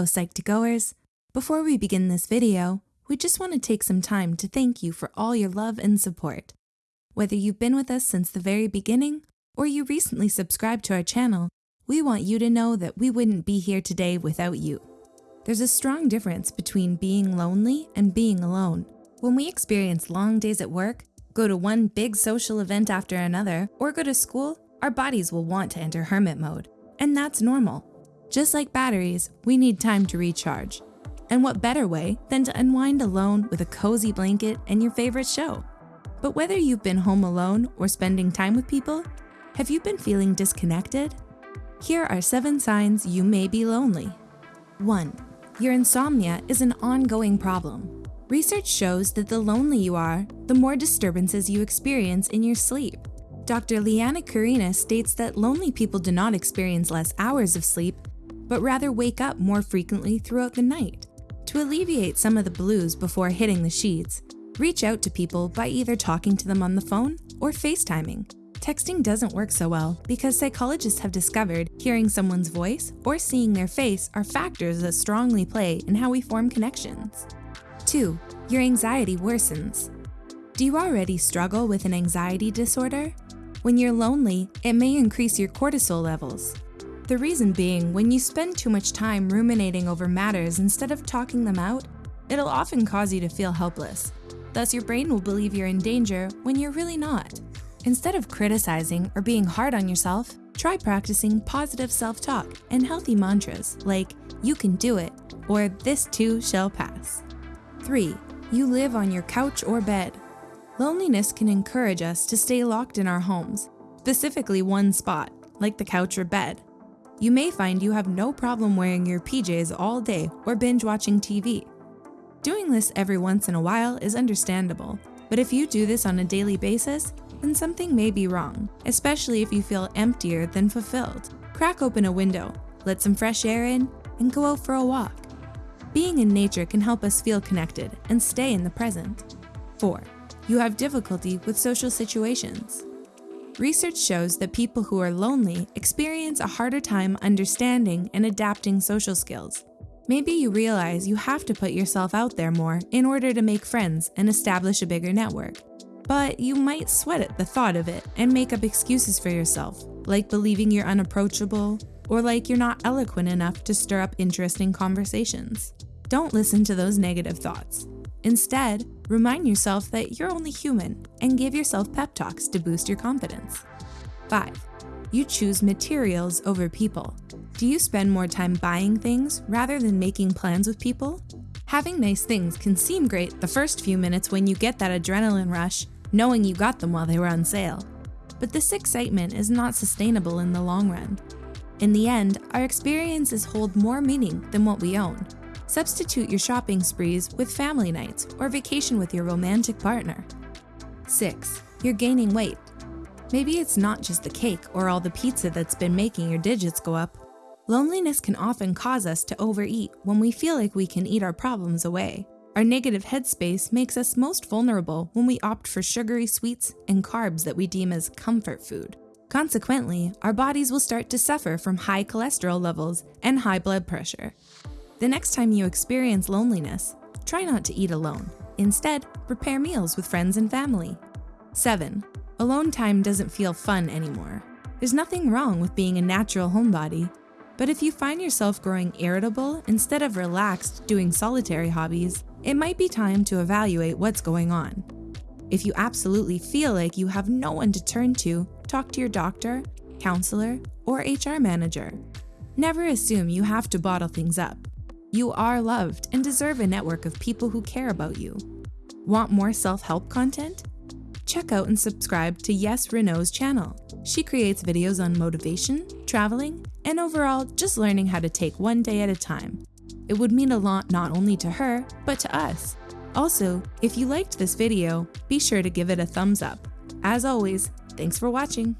Hello Psych2Goers! Before we begin this video, we just want to take some time to thank you for all your love and support. Whether you've been with us since the very beginning, or you recently subscribed to our channel, we want you to know that we wouldn't be here today without you. There's a strong difference between being lonely and being alone. When we experience long days at work, go to one big social event after another, or go to school, our bodies will want to enter hermit mode. And that's normal. Just like batteries, we need time to recharge. And what better way than to unwind alone with a cozy blanket and your favorite show? But whether you've been home alone or spending time with people, have you been feeling disconnected? Here are seven signs you may be lonely. 1. Your insomnia is an ongoing problem. Research shows that the lonely you are, the more disturbances you experience in your sleep. Dr. Liana Kurina states that lonely people do not experience less hours of sleep, but rather wake up more frequently throughout the night. To alleviate some of the blues before hitting the sheets, reach out to people by either talking to them on the phone or FaceTiming. Texting doesn't work so well because psychologists have discovered hearing someone's voice or seeing their face are factors that strongly play in how we form connections. 2. Your anxiety worsens. Do you already struggle with an anxiety disorder? When you're lonely, it may increase your cortisol levels, the reason being, when you spend too much time ruminating over matters instead of talking them out, it'll often cause you to feel helpless. Thus, your brain will believe you're in danger when you're really not. Instead of criticizing or being hard on yourself, try practicing positive self-talk and healthy mantras like, you can do it, or this too shall pass. 3. You live on your couch or bed. Loneliness can encourage us to stay locked in our homes, specifically one spot, like the couch or bed. You may find you have no problem wearing your PJs all day or binge watching TV. Doing this every once in a while is understandable, but if you do this on a daily basis, then something may be wrong, especially if you feel emptier than fulfilled. Crack open a window, let some fresh air in, and go out for a walk. Being in nature can help us feel connected and stay in the present. 4. You have difficulty with social situations. Research shows that people who are lonely experience a harder time understanding and adapting social skills. Maybe you realize you have to put yourself out there more in order to make friends and establish a bigger network. But you might sweat at the thought of it and make up excuses for yourself, like believing you're unapproachable or like you're not eloquent enough to stir up interesting conversations. Don't listen to those negative thoughts. Instead, remind yourself that you're only human and give yourself pep talks to boost your confidence. 5. You choose materials over people. Do you spend more time buying things rather than making plans with people? Having nice things can seem great the first few minutes when you get that adrenaline rush, knowing you got them while they were on sale. But this excitement is not sustainable in the long run. In the end, our experiences hold more meaning than what we own. Substitute your shopping sprees with family nights or vacation with your romantic partner. 6. You're gaining weight. Maybe it's not just the cake or all the pizza that's been making your digits go up. Loneliness can often cause us to overeat when we feel like we can eat our problems away. Our negative headspace makes us most vulnerable when we opt for sugary sweets and carbs that we deem as comfort food. Consequently, our bodies will start to suffer from high cholesterol levels and high blood pressure. The next time you experience loneliness, try not to eat alone. Instead, prepare meals with friends and family. 7. Alone time doesn't feel fun anymore. There's nothing wrong with being a natural homebody, but if you find yourself growing irritable instead of relaxed doing solitary hobbies, it might be time to evaluate what's going on. If you absolutely feel like you have no one to turn to, talk to your doctor, counselor, or HR manager. Never assume you have to bottle things up. You are loved and deserve a network of people who care about you. Want more self-help content? Check out and subscribe to Yes Renault's channel. She creates videos on motivation, traveling, and overall just learning how to take one day at a time. It would mean a lot not only to her, but to us. Also, if you liked this video, be sure to give it a thumbs up. As always, thanks for watching.